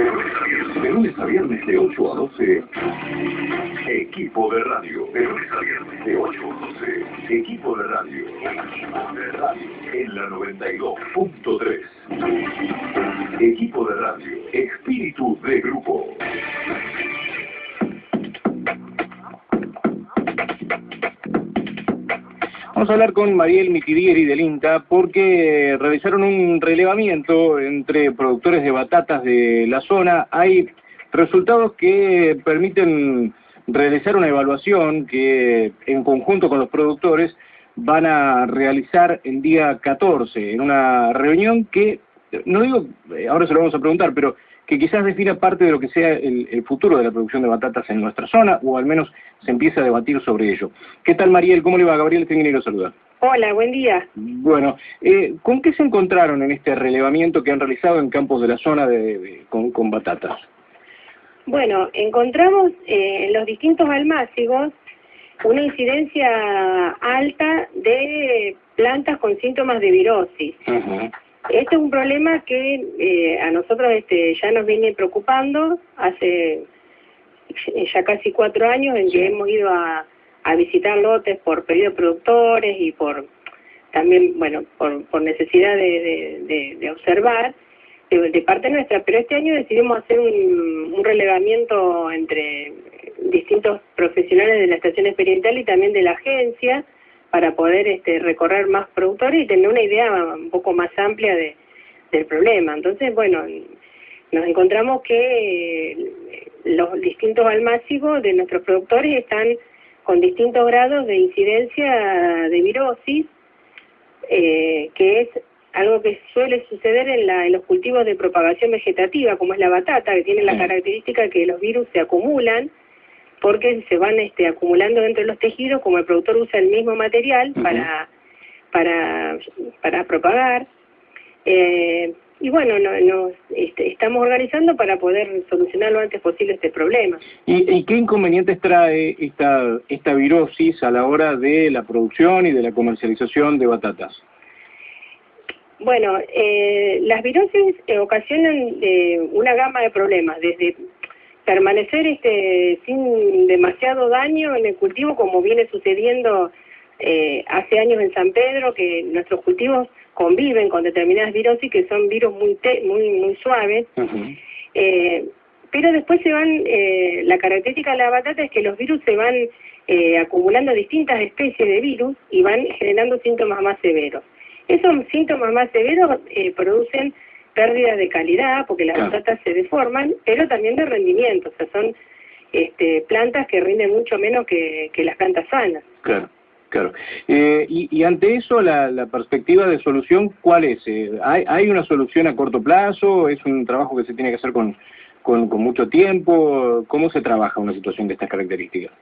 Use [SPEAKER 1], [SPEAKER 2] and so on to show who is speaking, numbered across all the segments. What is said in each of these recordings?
[SPEAKER 1] De lunes a viernes de 8 a 12, Equipo de Radio. De lunes a viernes de 8 a 12, Equipo de Radio. Equipo de Radio. En la 92.3. Equipo de Radio. Espíritu de grupo.
[SPEAKER 2] Vamos a hablar con Mariel Mitidieri del INTA porque realizaron un relevamiento entre productores de batatas de la zona. Hay resultados que permiten realizar una evaluación que en conjunto con los productores van a realizar el día 14 en una reunión que, no digo, eh, ahora se lo vamos a preguntar, pero que quizás defina parte de lo que sea el, futuro de la producción de batatas en nuestra zona, o al menos se empieza a debatir sobre ello. ¿Qué tal, Mariel? ¿Cómo le va? Gabriel lo saluda.
[SPEAKER 3] Hola, buen día.
[SPEAKER 2] Bueno, eh, ¿con qué se encontraron en este relevamiento que han realizado en campos de la zona de, con, batatas?
[SPEAKER 3] Bueno, encontramos eh, en los distintos almácigos una incidencia alta de plantas con síntomas de virosis. Este es un problema que eh, a nosotros este, ya nos viene preocupando. Hace ya casi cuatro años en que hemos ido a, visitar lotes por pedido de productores y por también, bueno, por, necesidad de, observar de, parte nuestra, pero este año decidimos hacer un, un relevamiento entre distintos profesionales de la estación experimental y también de la agencia, para poder este, recorrer más productores y tener una idea un poco más amplia de, del problema. Entonces, bueno, nos encontramos que eh, los distintos almácigos de nuestros productores están con distintos grados de incidencia de virosis, eh, que es algo que suele suceder en, la, en los cultivos de propagación vegetativa, como es la batata, que tiene la característica que los virus se acumulan porque se van este, acumulando dentro de los tejidos, como el productor usa el mismo material para, para, para propagar. Eh, y bueno, nos este, estamos organizando para poder solucionar lo antes posible este problema.
[SPEAKER 2] ¿Y, qué inconvenientes trae esta, esta virosis a la hora de la producción y de la comercialización de batatas?
[SPEAKER 3] Bueno, eh, las virosis ocasionan eh, una gama de problemas, desde permanecer este sin demasiado daño en el cultivo como viene sucediendo eh, hace años en San Pedro que nuestros cultivos conviven con determinadas virosis que son virus muy muy muy suaves. Eh, pero después se van eh, la característica de la batata es que los virus se van acumulando distintas especies de virus y van generando síntomas más severos. Esos síntomas más severos producen pérdidas de calidad, porque las batatas se deforman, pero también de rendimiento, o sea, son este, plantas que rinden mucho menos que, las plantas sanas.
[SPEAKER 2] Claro. Claro. Eh, y, ante eso, la, perspectiva de solución, ¿cuál es? Eh, ¿hay, ¿Hay una solución a corto plazo? ¿Es un trabajo que se tiene que hacer con, con, mucho tiempo? ¿Cómo se trabaja una situación de estas características?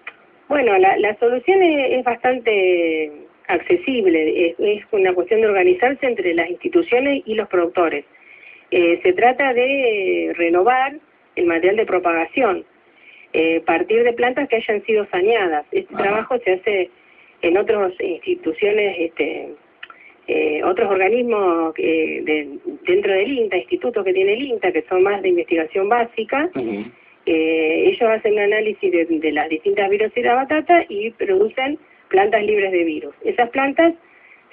[SPEAKER 3] Bueno, la, la solución es, bastante accesible. es, una cuestión de organizarse entre las instituciones y los productores. Eh, se trata de renovar el material de propagación, eh, partir de plantas que hayan sido saneadas. Este trabajo se hace en otras instituciones, este, eh, otros organismos de, dentro del INTA, institutos que tiene el INTA, que son más de investigación básica. ellos hacen un análisis de, las distintas virus y la batata y producen plantas libres de virus. Esas plantas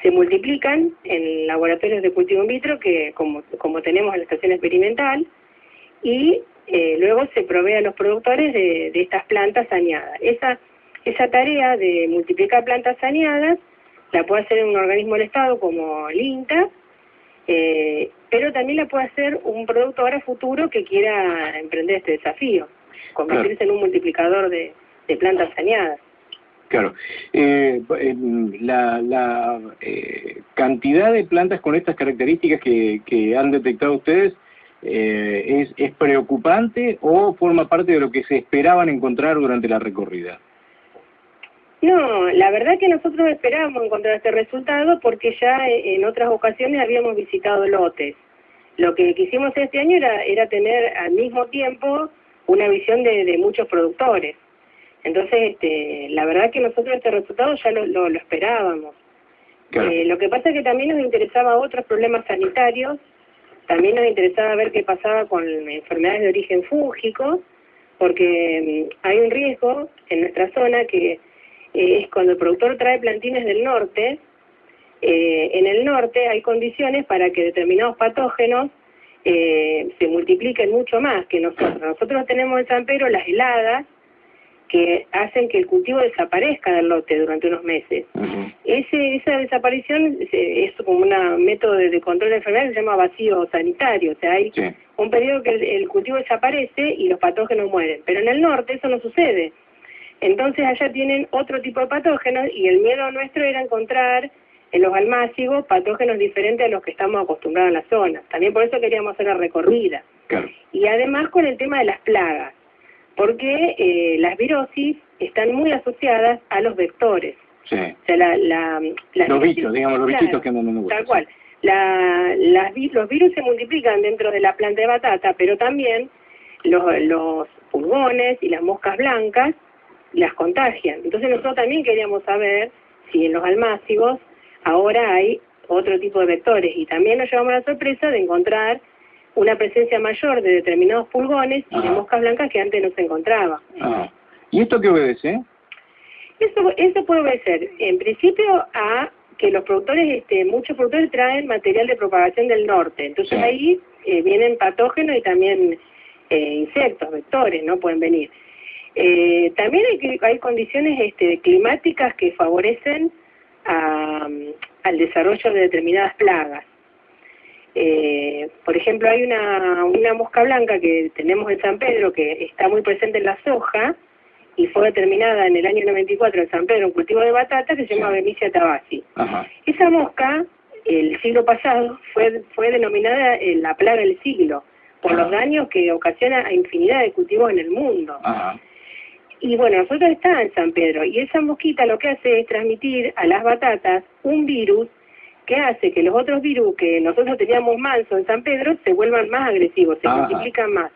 [SPEAKER 3] se multiplican en laboratorios de cultivo in vitro que como, como tenemos en la estación experimental y eh, luego se provee a los productores de, de, estas plantas saneadas. Esa, esa tarea de multiplicar plantas saneadas la puede hacer un organismo del Estado como el INTA, eh, pero también la puede hacer un productor a futuro que quiera emprender este desafío, convertirse en un multiplicador de, de plantas saneadas.
[SPEAKER 2] Claro. Eh, la, la eh, cantidad de plantas con estas características que, que han detectado ustedes eh, es, es preocupante o forma parte de lo que se esperaban encontrar durante la recorrida.
[SPEAKER 3] No, la verdad que nosotros esperábamos encontrar este resultado porque ya en otras ocasiones habíamos visitado lotes. Lo que quisimos este año era, era tener al mismo tiempo una visión de, de muchos productores. Entonces, este, la verdad que nosotros este resultado ya lo, lo, esperábamos. Eh, lo que pasa es que también nos interesaba otros problemas sanitarios También nos interesaba ver qué pasaba con enfermedades de origen fúngico, porque mm, hay un riesgo en nuestra zona que eh, es cuando el productor trae plantines del norte, eh, en el norte hay condiciones para que determinados patógenos eh, se multipliquen mucho más que nosotros. Nosotros tenemos en San Pedro las heladas que hacen que el cultivo desaparezca del lote durante unos meses. Ese, esa desaparición es, como un método de, control de enfermedades que se llama vacío sanitario. O sea, hay un periodo que el, cultivo desaparece y los patógenos mueren. Pero en el norte eso no sucede. Entonces allá tienen otro tipo de patógenos y el miedo nuestro era encontrar en los almácigos patógenos diferentes a los que estamos acostumbrados en la zona. También por eso queríamos hacer la recorrida. Y además con el tema de las plagas porque eh, las virosis están muy asociadas a los vectores.
[SPEAKER 2] Sí.
[SPEAKER 3] O sea, la, la,
[SPEAKER 2] los bichos, digamos, los bichitos que andan en el
[SPEAKER 3] Tal cual. La, las, los virus se multiplican dentro de la planta de batata, pero también los, los pulgones y las moscas blancas las contagian. Entonces nosotros también queríamos saber si en los almácigos ahora hay otro tipo de vectores y también nos llevamos la sorpresa de encontrar una presencia mayor de determinados pulgones y de moscas blancas que antes no se encontraba.
[SPEAKER 2] ¿Y esto qué obedece?
[SPEAKER 3] Eso, eso puede obedecer, en principio, a que los productores, este, muchos productores traen material de propagación del norte. Entonces ahí eh, vienen patógenos y también eh, insectos, vectores, ¿no? Pueden venir. Eh, también hay, hay condiciones este, climáticas que favorecen al desarrollo de determinadas plagas. Eh, por ejemplo, hay una, una mosca blanca que tenemos en San Pedro que está muy presente en la soja y fue determinada en el año 94 en San Pedro un cultivo de batata que se llama Benicia tabasi. Esa mosca, el siglo pasado, fue, fue denominada eh, la plaga del siglo por los daños que ocasiona a infinidad de cultivos en el mundo. Y bueno, nosotros estamos en San Pedro y esa mosquita lo que hace es transmitir a las batatas un virus que hace que los otros virus que nosotros teníamos manso en San Pedro se vuelvan más agresivos, se multiplican más.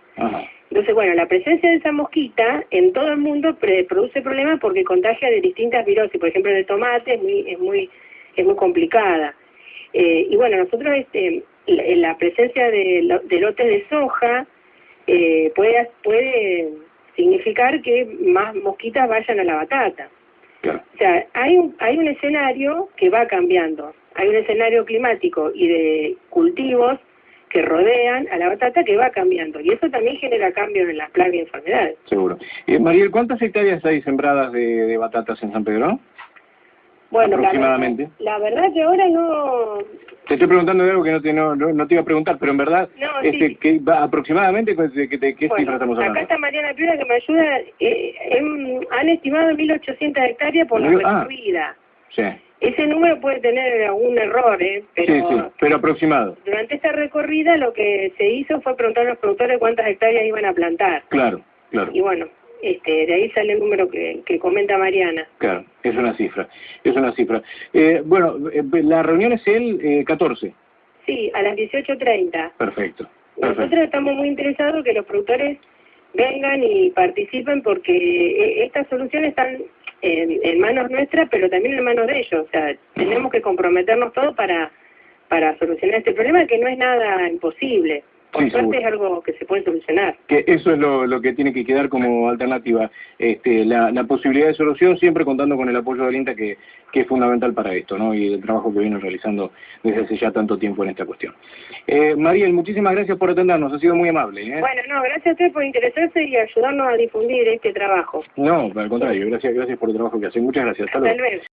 [SPEAKER 3] Entonces, bueno, la presencia de esa mosquita en todo el mundo produce problemas porque contagia de distintas virosis, por ejemplo, de tomate es muy, es muy, es muy complicada. Eh, y bueno, nosotros este, la, presencia de, lotes de soja eh, puede, puede significar que más mosquitas vayan a la batata. O sea, hay un, hay un escenario que va cambiando hay un escenario climático y de cultivos que rodean a la batata que va cambiando. Y eso también genera cambios en las plagas y enfermedades.
[SPEAKER 2] Seguro. Eh, Mariel, ¿cuántas hectáreas hay sembradas de, batatas en San Pedro?
[SPEAKER 3] Bueno, aproximadamente. La, verdad que ahora no...
[SPEAKER 2] Te estoy preguntando de algo que no te, no, no te iba a preguntar, pero en verdad, este, que aproximadamente, ¿qué, qué, cifra estamos hablando?
[SPEAKER 3] Acá está Mariana Piura que me ayuda. Eh, han estimado 1.800 hectáreas por la ah, recorrida.
[SPEAKER 2] sí.
[SPEAKER 3] Ese número puede tener algún error, ¿eh? Pero,
[SPEAKER 2] sí, sí, pero aproximado.
[SPEAKER 3] Durante esta recorrida lo que se hizo fue preguntar a los productores cuántas hectáreas iban a plantar.
[SPEAKER 2] Claro, claro.
[SPEAKER 3] Y bueno, este, de ahí sale el número que, que comenta Mariana.
[SPEAKER 2] Claro, es una cifra, es una cifra. Eh, bueno, eh, la reunión es el eh, 14.
[SPEAKER 3] Sí, a las 18.30.
[SPEAKER 2] Perfecto.
[SPEAKER 3] Nosotros estamos muy interesados que los productores vengan y participen porque eh, estas soluciones están en, manos nuestras, pero también en manos de ellos. O sea, tenemos que comprometernos todos para, para solucionar este problema, que no es nada imposible. Por suerte es algo que se puede solucionar.
[SPEAKER 2] Que eso es lo, lo que tiene que quedar como alternativa. Este, la, la posibilidad de solución, siempre contando con el apoyo del INTA, que, que es fundamental para esto, ¿no? Y el trabajo que viene realizando desde hace ya tanto tiempo en esta cuestión. Eh, Mariel, muchísimas gracias por atendernos, ha sido muy amable. ¿eh?
[SPEAKER 3] Bueno, no, gracias a usted por interesarse y ayudarnos a difundir este trabajo.
[SPEAKER 2] No, al contrario, gracias, gracias por el trabajo que hace. Muchas gracias.
[SPEAKER 3] Hasta, luego.